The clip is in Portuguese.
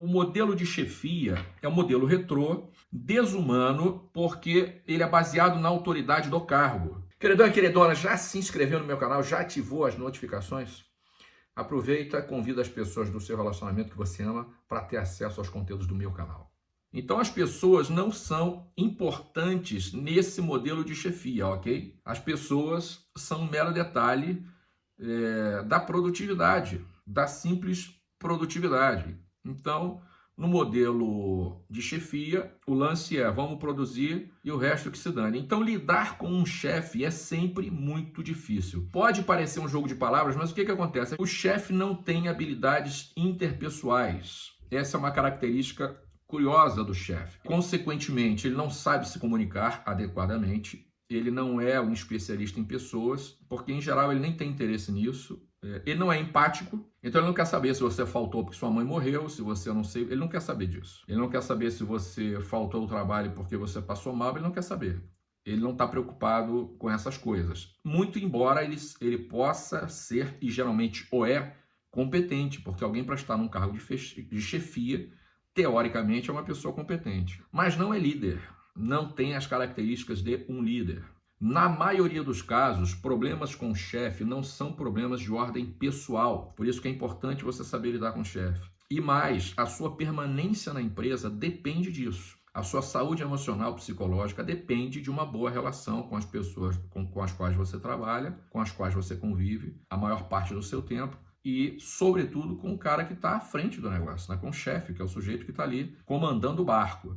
O modelo de chefia é um modelo retrô, desumano, porque ele é baseado na autoridade do cargo. Queridão e queridona, já se inscreveu no meu canal? Já ativou as notificações? Aproveita, convida as pessoas do seu relacionamento que você ama para ter acesso aos conteúdos do meu canal. Então as pessoas não são importantes nesse modelo de chefia, ok? As pessoas são um mero detalhe é, da produtividade, da simples produtividade. Então, no modelo de chefia, o lance é vamos produzir e o resto que se dane. Então, lidar com um chefe é sempre muito difícil. Pode parecer um jogo de palavras, mas o que, que acontece? O chefe não tem habilidades interpessoais. Essa é uma característica curiosa do chefe. Consequentemente, ele não sabe se comunicar adequadamente, ele não é um especialista em pessoas, porque em geral ele nem tem interesse nisso, ele não é empático, então ele não quer saber se você faltou porque sua mãe morreu, se você não sei, ele não quer saber disso. Ele não quer saber se você faltou ao trabalho porque você passou mal, ele não quer saber. Ele não está preocupado com essas coisas. Muito embora ele, ele possa ser, e geralmente o é, competente, porque alguém para estar num cargo de, de chefia teoricamente, é uma pessoa competente, mas não é líder, não tem as características de um líder. Na maioria dos casos, problemas com o chefe não são problemas de ordem pessoal, por isso que é importante você saber lidar com o chefe. E mais, a sua permanência na empresa depende disso. A sua saúde emocional, psicológica depende de uma boa relação com as pessoas com, com as quais você trabalha, com as quais você convive a maior parte do seu tempo e, sobretudo, com o cara que está à frente do negócio, né? com o chefe, que é o sujeito que está ali comandando o barco.